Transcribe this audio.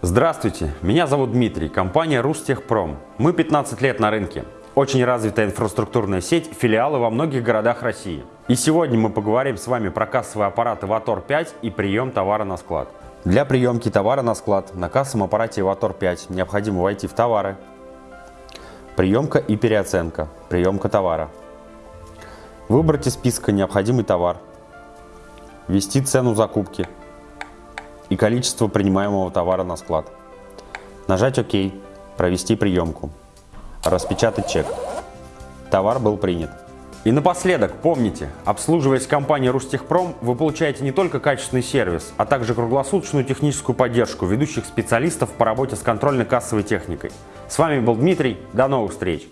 Здравствуйте, меня зовут Дмитрий, компания Рустехпром. Мы 15 лет на рынке. Очень развитая инфраструктурная сеть, филиалы во многих городах России. И сегодня мы поговорим с вами про кассовые аппараты Vator 5 и прием товара на склад. Для приемки товара на склад на кассовом аппарате Vator 5 необходимо войти в товары, приемка и переоценка, приемка товара. Выбрать из списка необходимый товар, ввести цену закупки и количество принимаемого товара на склад. Нажать ОК, провести приемку, распечатать чек. Товар был принят. И напоследок, помните, обслуживаясь компанией Рустехпром, вы получаете не только качественный сервис, а также круглосуточную техническую поддержку ведущих специалистов по работе с контрольно-кассовой техникой. С вами был Дмитрий, до новых встреч!